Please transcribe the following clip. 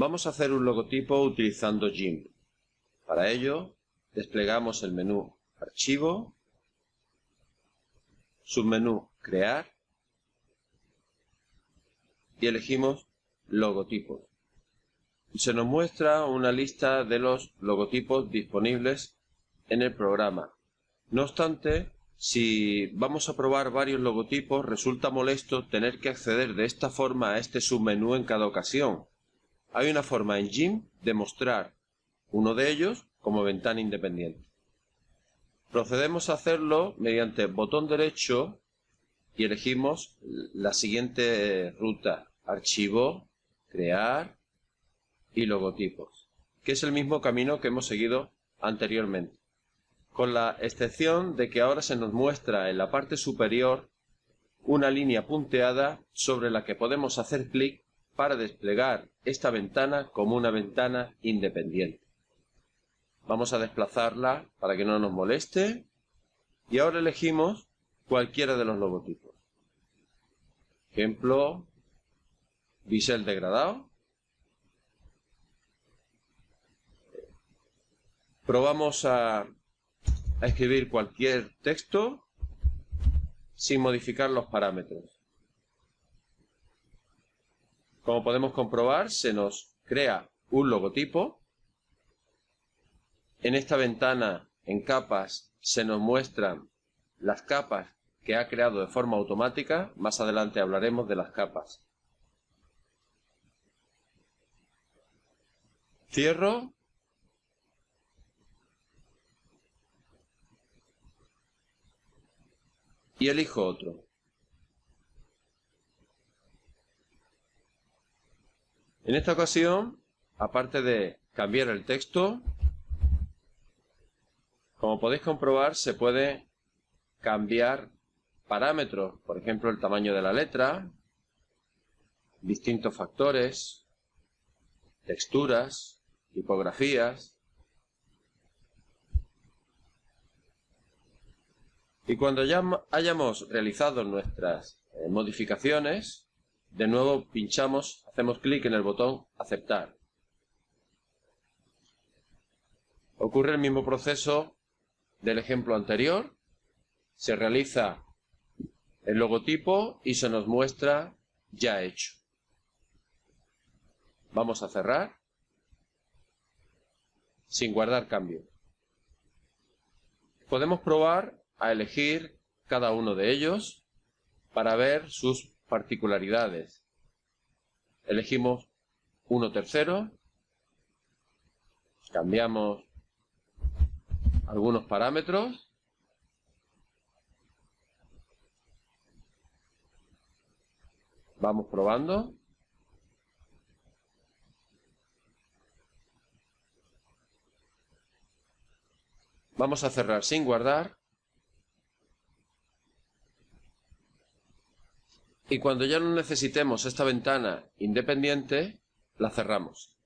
Vamos a hacer un logotipo utilizando GIMP. Para ello, desplegamos el menú Archivo, submenú Crear y elegimos Logotipos. Se nos muestra una lista de los logotipos disponibles en el programa. No obstante, si vamos a probar varios logotipos, resulta molesto tener que acceder de esta forma a este submenú en cada ocasión. Hay una forma en GIMP de mostrar uno de ellos como ventana independiente. Procedemos a hacerlo mediante botón derecho y elegimos la siguiente ruta. Archivo, Crear y Logotipos, que es el mismo camino que hemos seguido anteriormente con la excepción de que ahora se nos muestra en la parte superior una línea punteada sobre la que podemos hacer clic para desplegar esta ventana como una ventana independiente. Vamos a desplazarla para que no nos moleste y ahora elegimos cualquiera de los logotipos. Ejemplo, bisel degradado. Probamos a a escribir cualquier texto sin modificar los parámetros. Como podemos comprobar, se nos crea un logotipo. En esta ventana, en capas, se nos muestran las capas que ha creado de forma automática. Más adelante hablaremos de las capas. Cierro y elijo otro. En esta ocasión, aparte de cambiar el texto, como podéis comprobar, se puede cambiar parámetros, por ejemplo, el tamaño de la letra, distintos factores, texturas, tipografías, Y cuando ya hayamos realizado nuestras eh, modificaciones, de nuevo pinchamos, hacemos clic en el botón aceptar. Ocurre el mismo proceso del ejemplo anterior. Se realiza el logotipo y se nos muestra ya hecho. Vamos a cerrar sin guardar cambio. Podemos probar a elegir cada uno de ellos para ver sus particularidades. Elegimos uno tercero, cambiamos algunos parámetros vamos probando vamos a cerrar sin guardar y cuando ya no necesitemos esta ventana independiente, la cerramos.